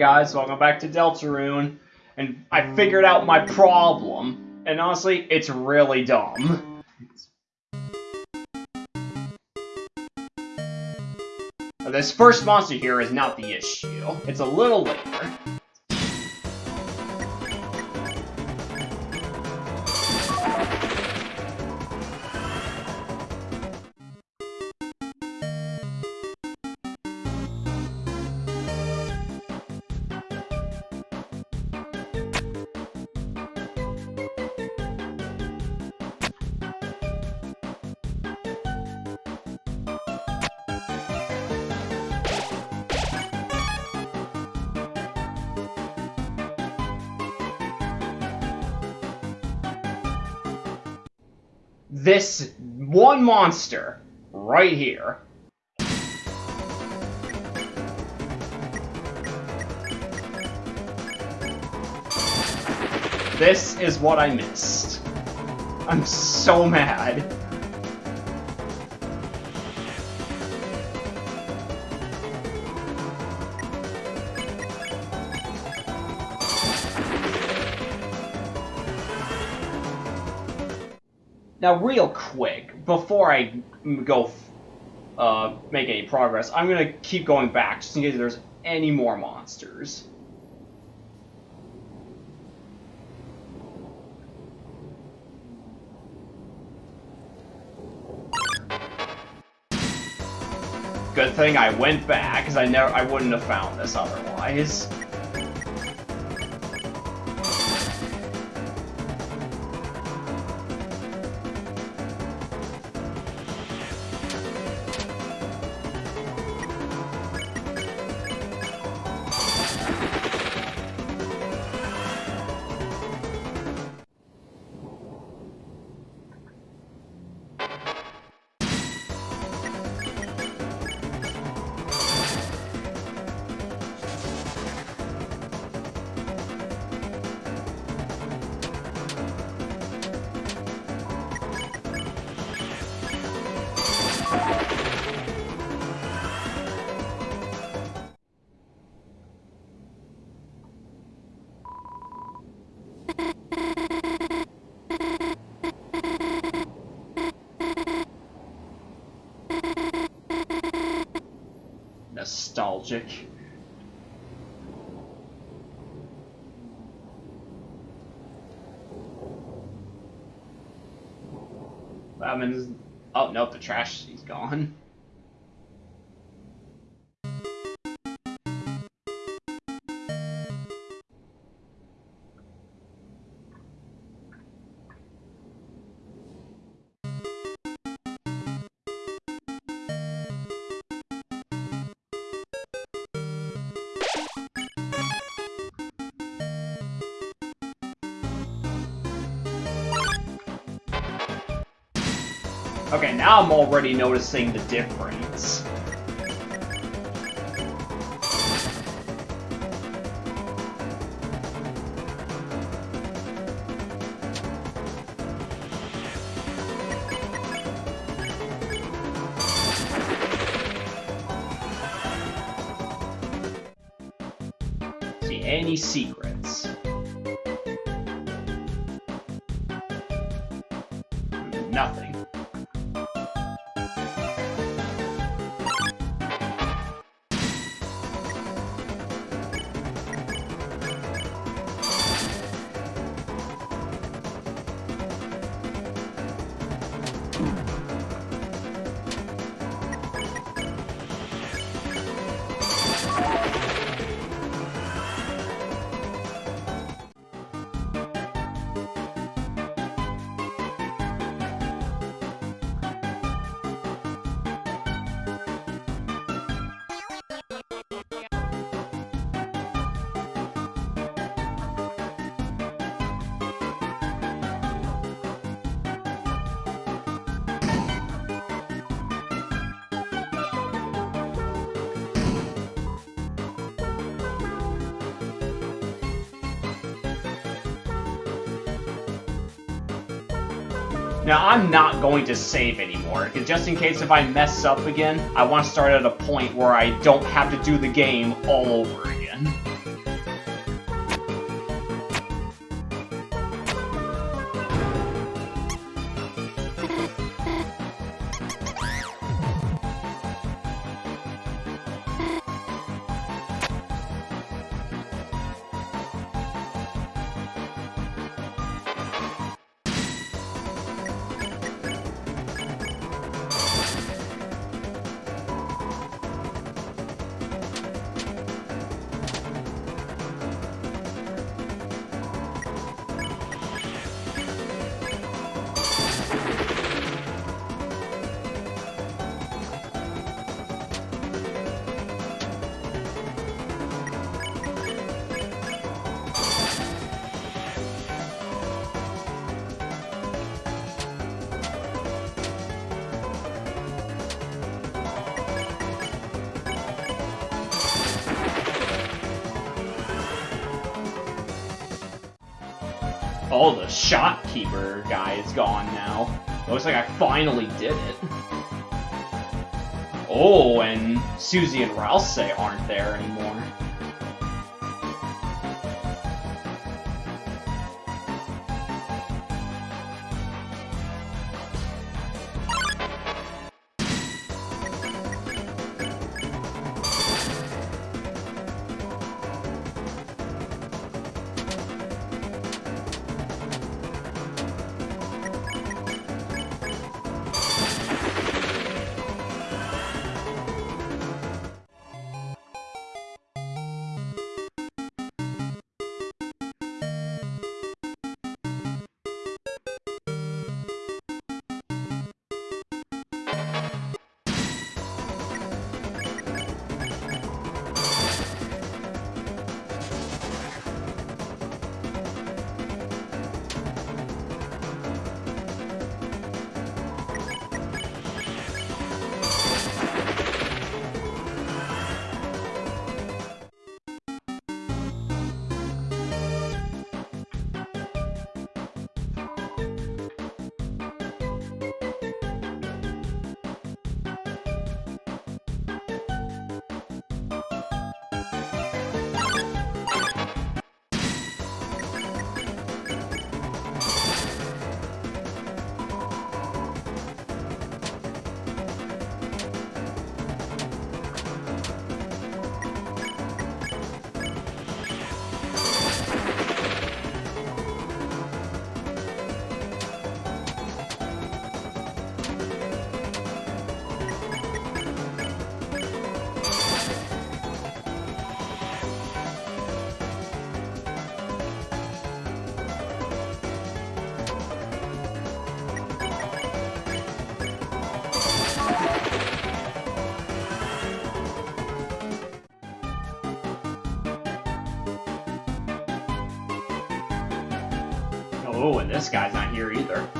Guys, welcome back to Deltarune. And I figured out my problem. And honestly, it's really dumb. This first monster here is not the issue. It's a little later. This one monster right here. This is what I missed. I'm so mad. Now, real quick, before I go uh, make any progress, I'm going to keep going back, just in case there's any more monsters. Good thing I went back, because I never I wouldn't have found this otherwise. Nostalgic. I oh no, the trash is gone. Now I'm already noticing the difference. See any secrets? I'm not going to save anymore, because just in case if I mess up again, I want to start at a point where I don't have to do the game all over again. Shopkeeper guy is gone now. Looks like I finally did it. Oh, and Susie and Ralsei aren't there anymore. Guy's not here either.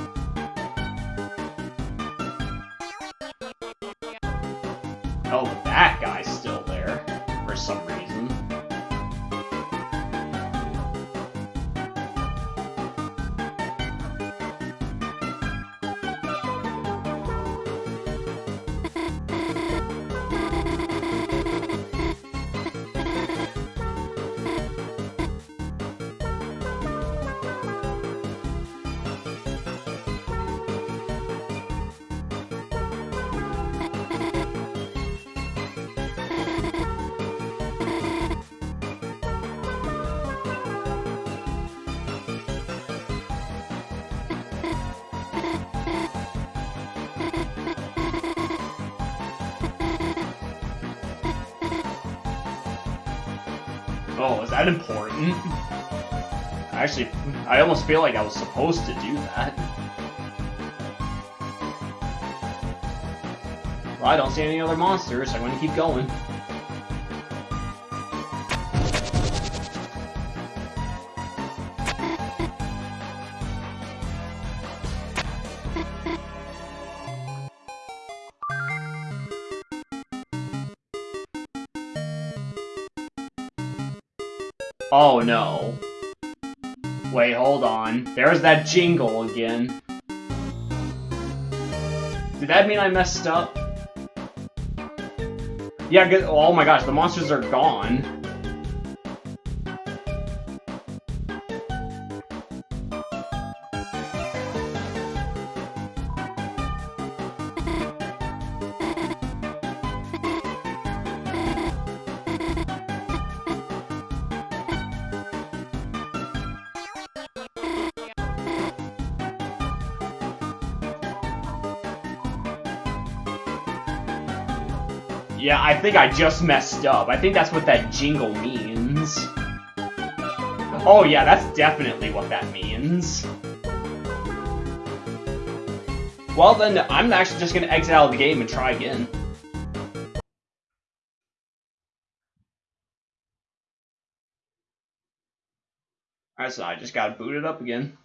Oh, is that important? Actually, I almost feel like I was supposed to do that. Well, I don't see any other monsters, so I'm to keep going. Oh, no. Wait, hold on. There's that jingle again. Did that mean I messed up? Yeah, oh my gosh, the monsters are gone. Yeah, I think I just messed up. I think that's what that jingle means. Oh yeah, that's definitely what that means. Well then, I'm actually just gonna exit out of the game and try again. Alright, so I just gotta boot it up again.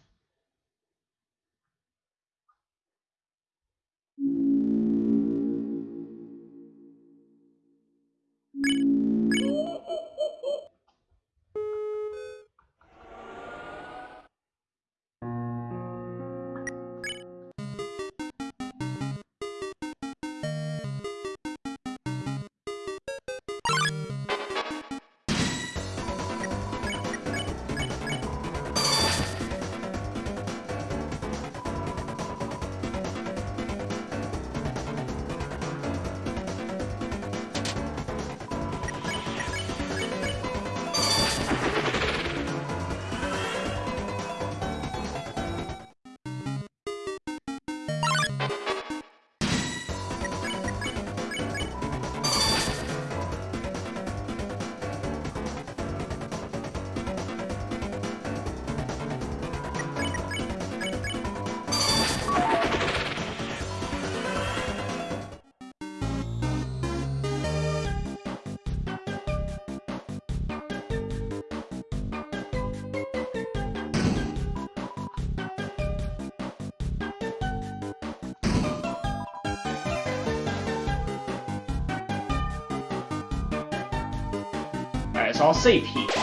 Alright, so I'll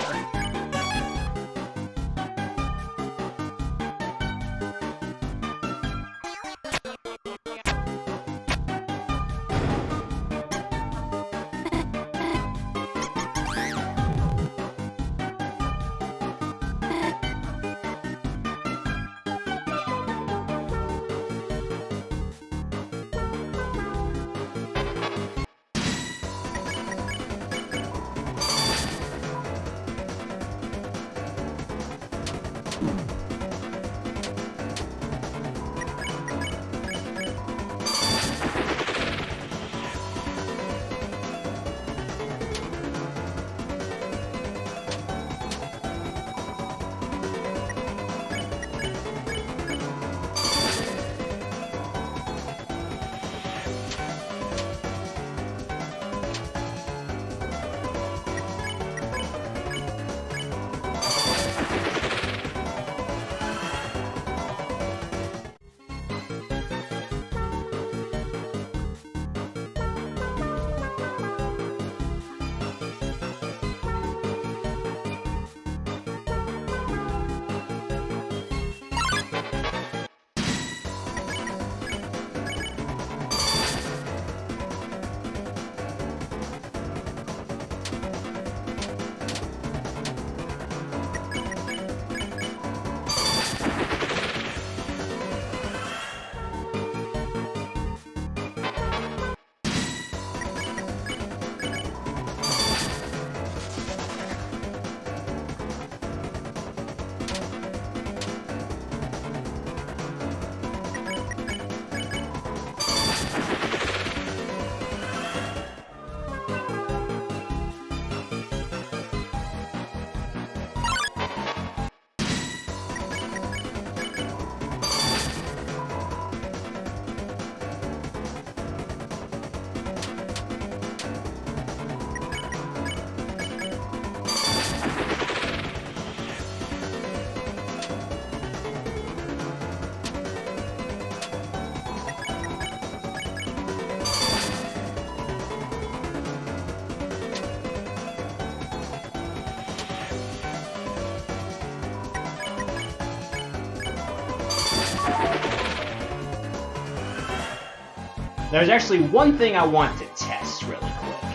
There's actually one thing I want to test really quick.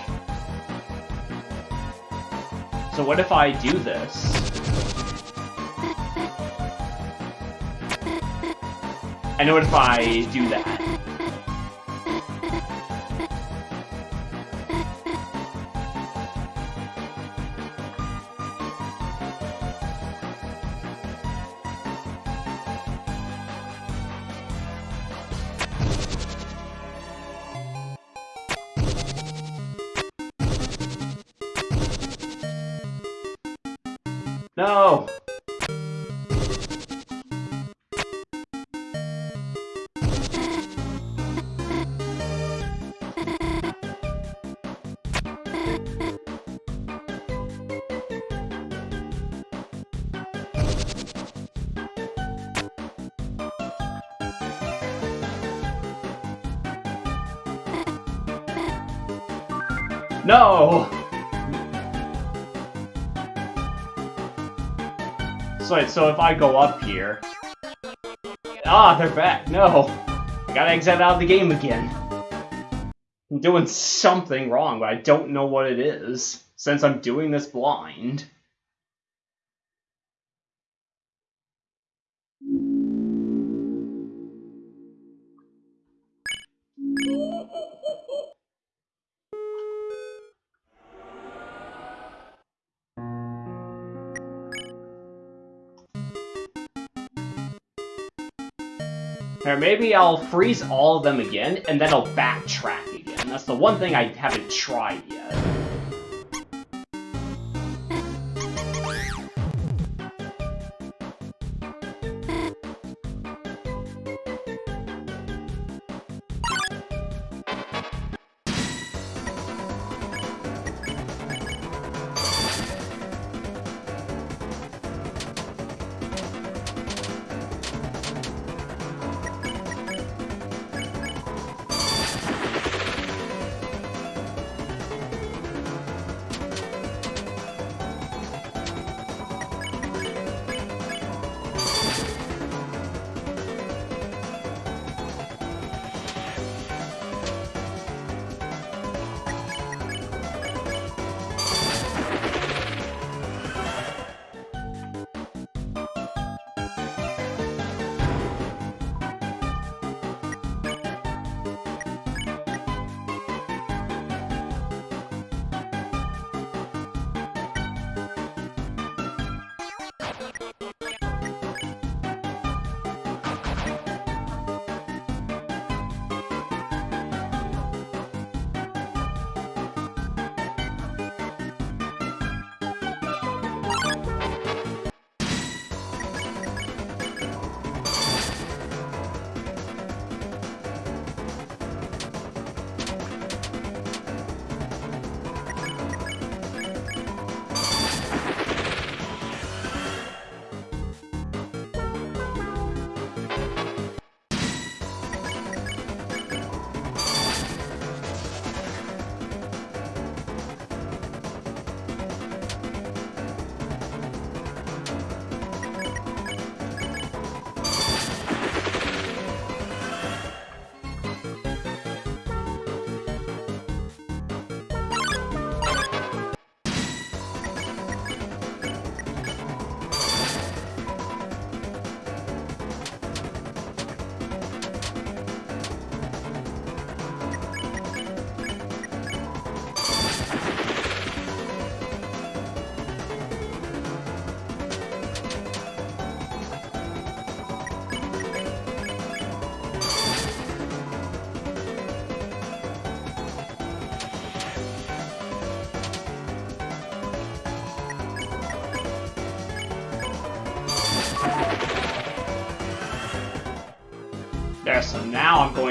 So what if I do this? And what if I do that? No! So, so if I go up here... Ah, they're back. No. I gotta exit out of the game again. I'm doing something wrong, but I don't know what it is, since I'm doing this blind. Maybe I'll freeze all of them again, and then I'll backtrack again. That's the one thing I haven't tried yet.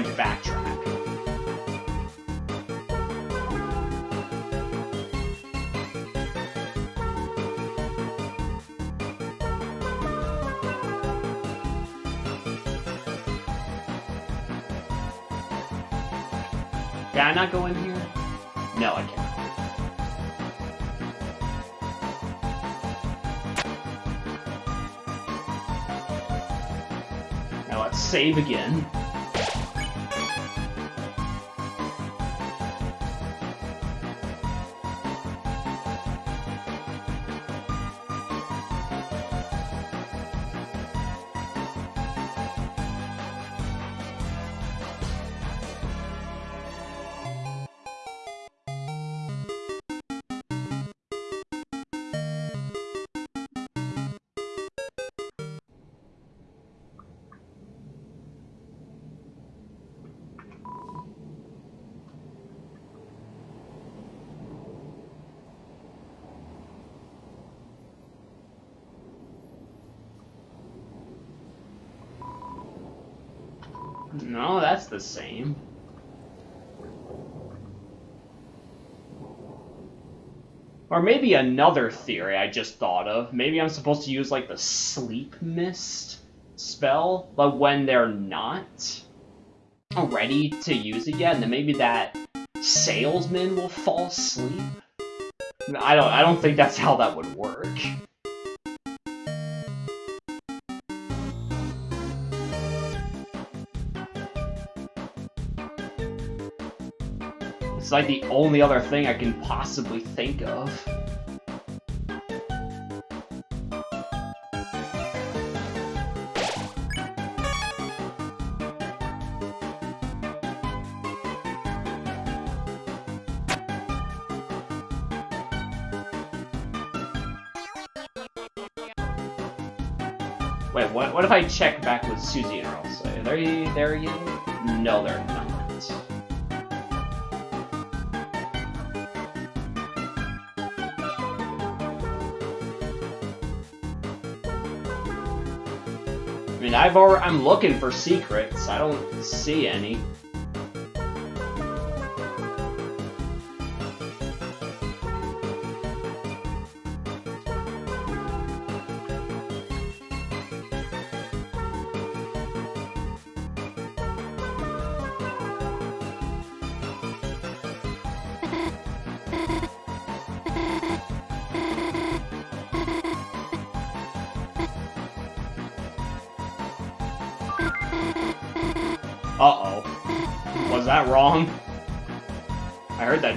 Going to backtrack. Can I not go in here? No, I can't. Now let's save again. Or maybe another theory I just thought of. Maybe I'm supposed to use, like, the sleep mist spell, but when they're not ready to use yet, then maybe that salesman will fall asleep? I don't I don't think that's how that would work. It's like the only other thing I can possibly think of. Wait, what, what if I check back with Susie and Elsa? Are they there again? No, they're not. I've already, I'm looking for secrets. I don't see any.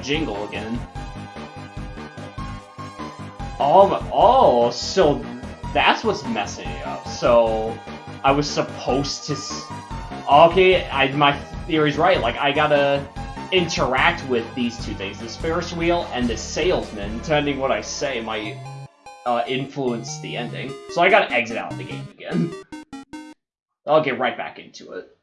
Jingle again. Oh, oh, so that's what's messing me up. So, I was supposed to... Okay, I, my theory's right. Like, I gotta interact with these two things. This Ferris wheel and this salesman, depending what I say, might uh, influence the ending. So I gotta exit out of the game again. I'll get right back into it.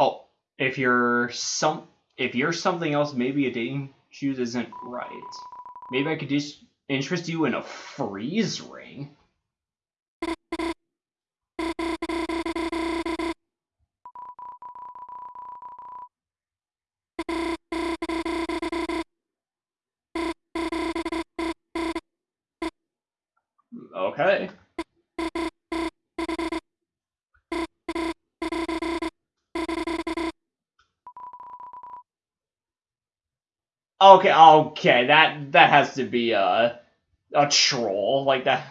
Oh, if you're some, if you're something else, maybe a dating shoes isn't right. Maybe I could just interest you in a freeze ring. Okay. Okay, okay, that that has to be a a troll like that.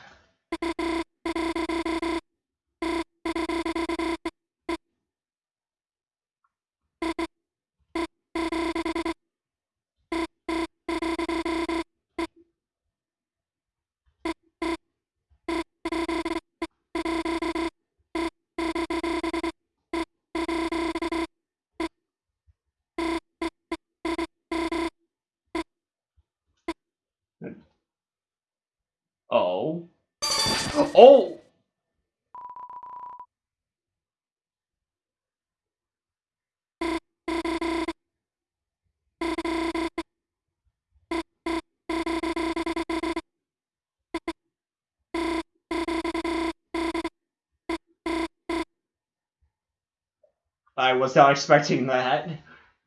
I was not expecting that.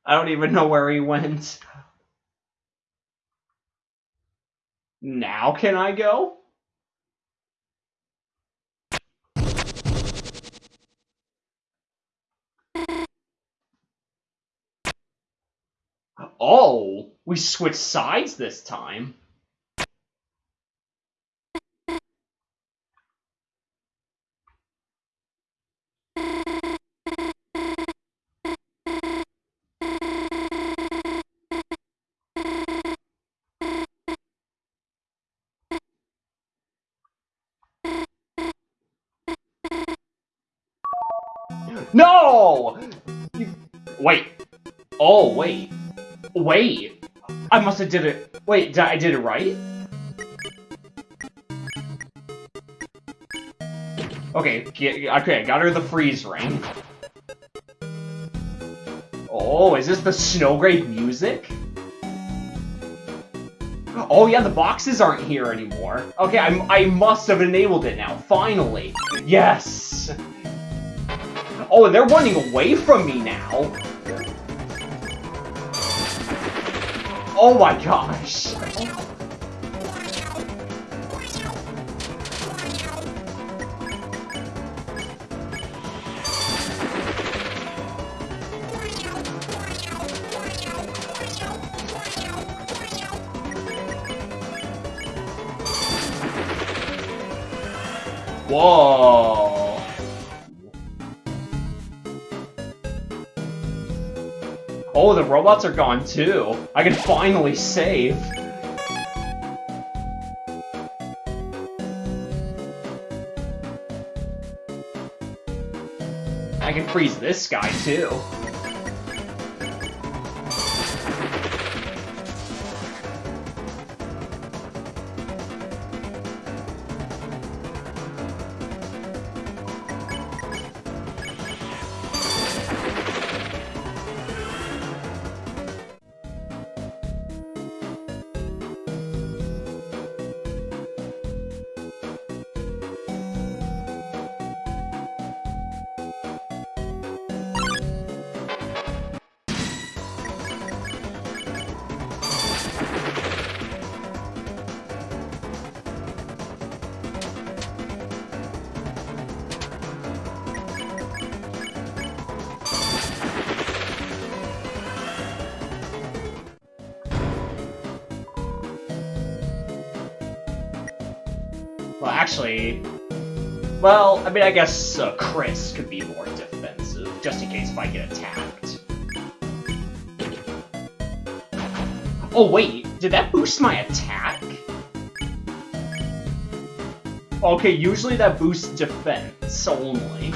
I don't even know where he went. Now can I go? Oh, we switched sides this time. Wait. Oh, wait. Wait. I must have did it. Wait, I did it right? Okay, okay, I got her the freeze ring. Oh, is this the Snowgrave music? Oh yeah, the boxes aren't here anymore. Okay, I, I must have enabled it now, finally. Yes! Oh, and they're running away from me now. Oh my gosh. Whoa. Robots are gone too. I can finally save. I can freeze this guy too. Actually... Well, I mean, I guess uh, Kris could be more defensive, just in case if I get attacked. Oh, wait, did that boost my attack? Okay, usually that boosts defense only.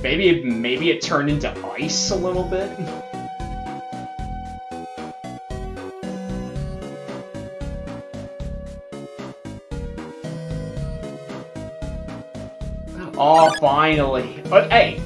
Maybe, maybe it turned into ice a little bit? finally. But hey,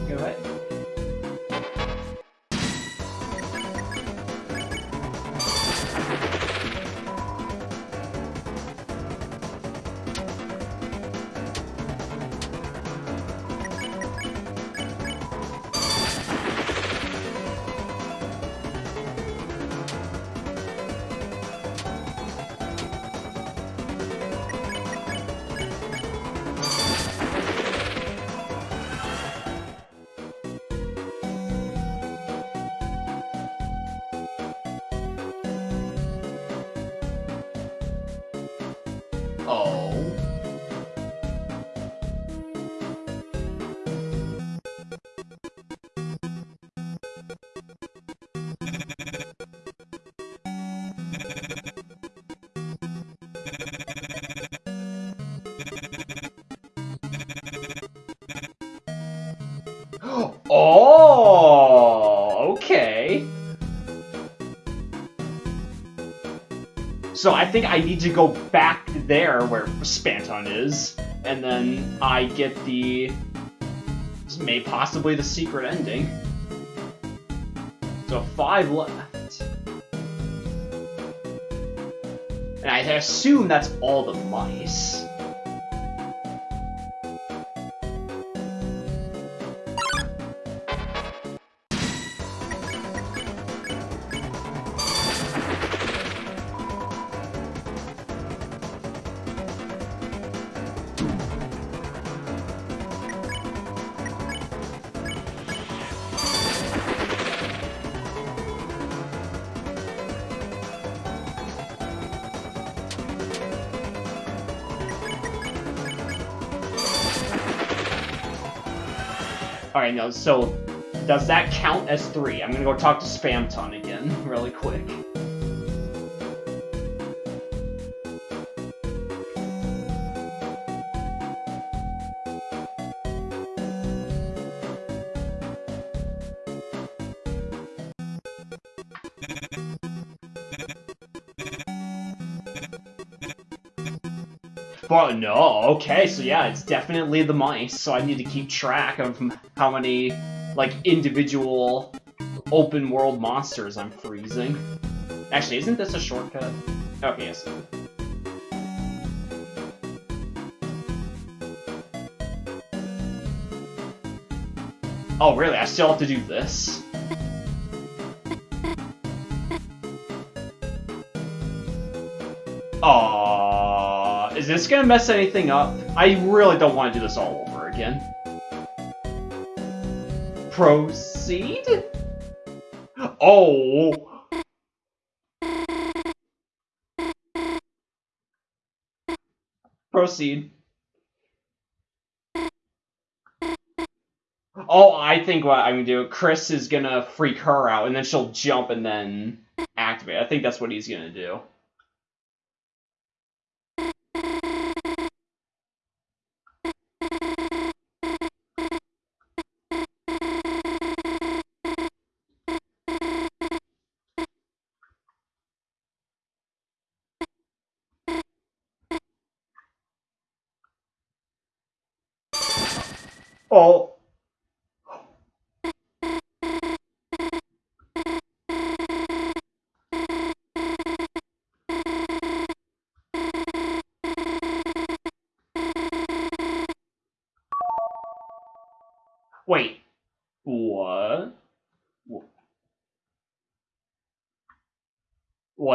So I think I need to go back there where Spamton is, and then I get the... This may possibly the secret ending. So five left. And I assume that's all the mice. Alright, no, so does that count as three? I'm gonna go talk to Spamton again, really quick. But no, okay, so yeah, it's definitely the mice, so I need to keep track of how many, like, individual open world monsters I'm freezing. Actually, isn't this a shortcut? Okay, yes. Oh, really? I still have to do this? Is this gonna mess anything up? I really don't want to do this all over again. Proceed? Oh! Proceed. Oh, I think what I'm gonna do, Kris is gonna freak her out, and then she'll jump and then activate. I think that's what he's gonna do.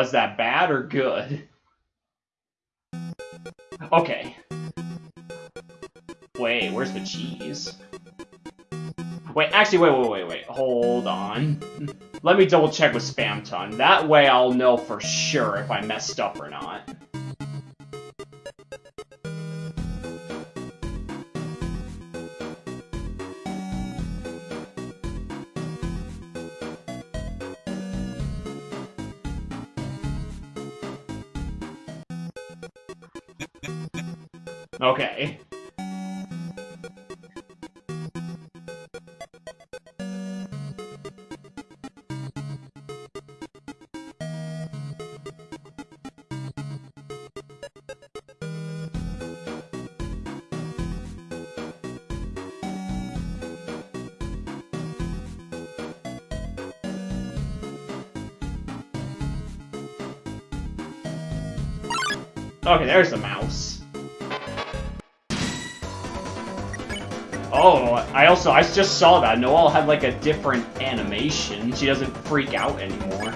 Was that bad or good? Okay. Wait, where's the cheese? Wait, actually, wait, wait, wait, wait. Hold on. Let me double check with Spamton. That way I'll know for sure if I messed up or not. Okay. Okay, there's the mouse. Also, I just saw that. Noelle had like a different animation. She doesn't freak out anymore.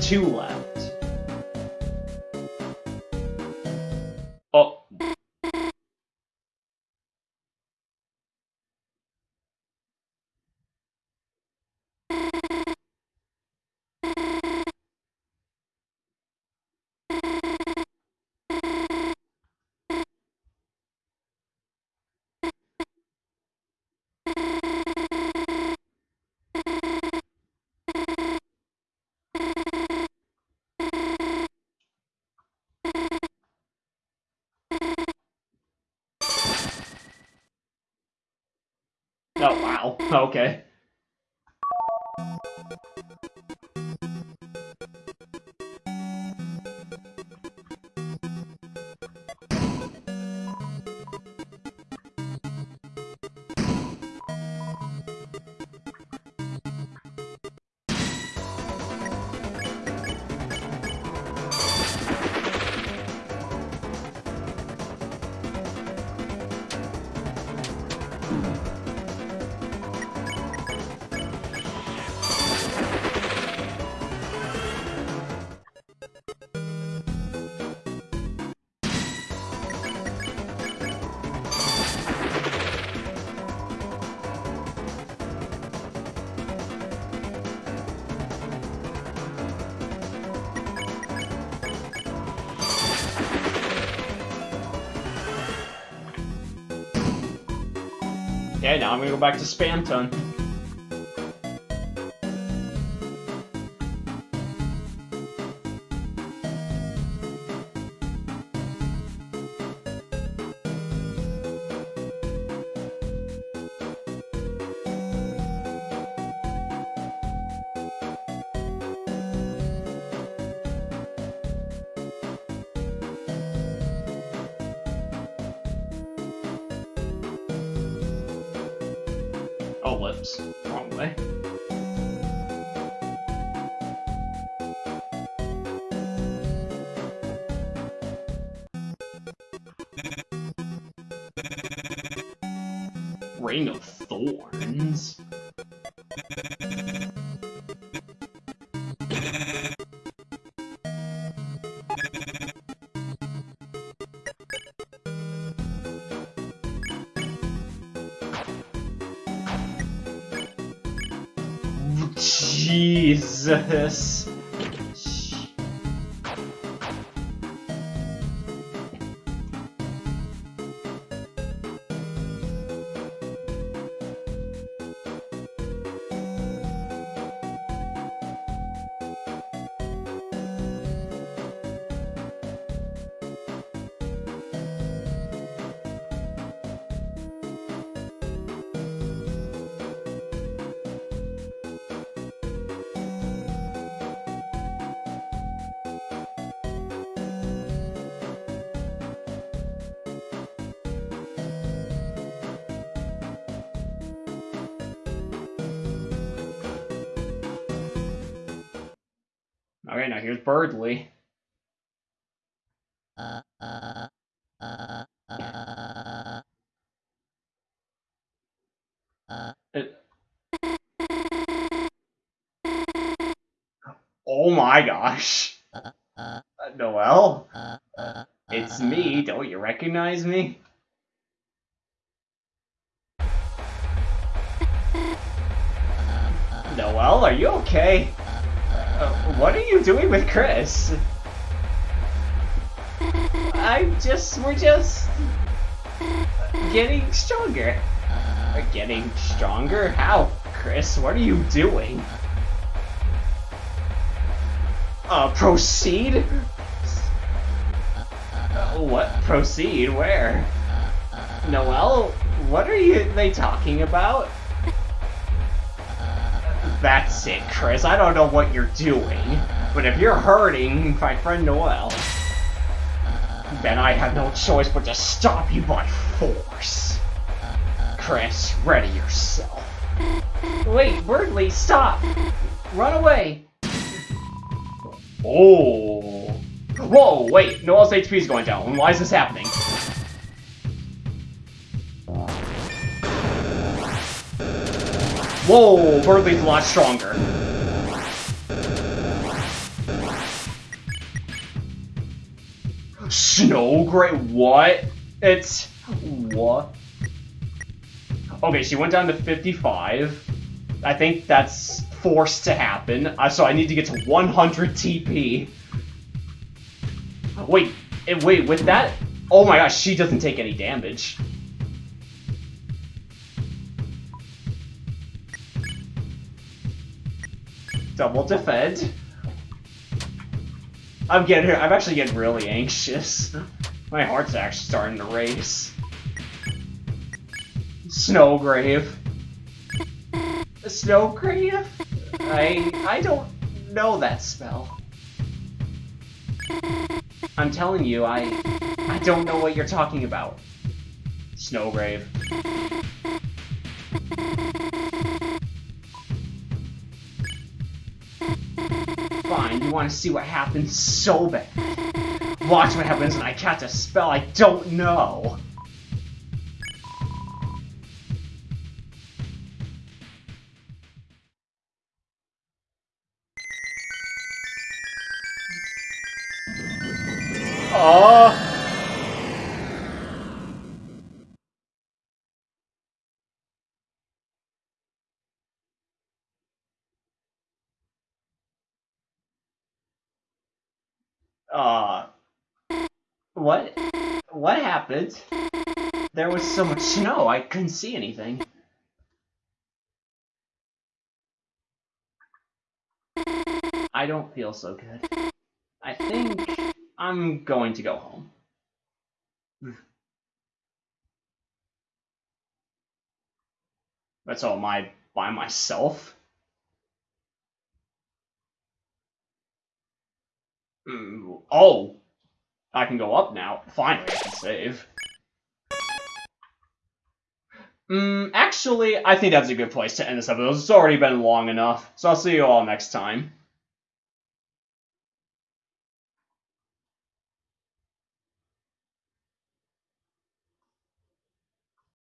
Two left. Oh, okay. I'm gonna go back to Spamton. Oh, lips. Wrong way. Jesus. Okay, now here's Berdly. It- Oh my gosh. Uh, Noelle? It's me, don't you recognize me? Noelle, are you okay? Uh, what are you doing with Kris? I'm just, we're just getting stronger. We're getting stronger? How, Kris? What are you doing? Uh, proceed? Uh, what? Proceed? Where? Noelle? What are you, they talking about? That's it, Kris. I don't know what you're doing, but if you're hurting my friend Noelle, then I have no choice but to stop you by force. Kris, ready yourself. Wait, Berdly, stop! Run away! Oh. Whoa, wait, Noelle's HP is going down. Why is this happening? Whoa, Berdly's a lot stronger. Snowgrave, what? It's, what? Okay, she went down to 55. I think that's forced to happen. Uh, so I need to get to 100 TP. Wait, eh, wait, with that? Oh my gosh, she doesn't take any damage. Double defend. I'm getting, I'm actually getting really anxious. My heart's actually starting to race. Snowgrave. Snowgrave? I I don't know that spell. I'm telling you, I I don't know what you're talking about. Snowgrave. Want to see what happens so bad. Watch what happens when I cast a spell I don't know. Uh, what? What happened? There was so much snow, I couldn't see anything. I don't feel so good. I think I'm going to go home. That's all my by myself. Oh, I can go up now. Finally, I can save. Mm, actually, I think that's a good place to end this episode. It's already been long enough, so I'll see you all next time.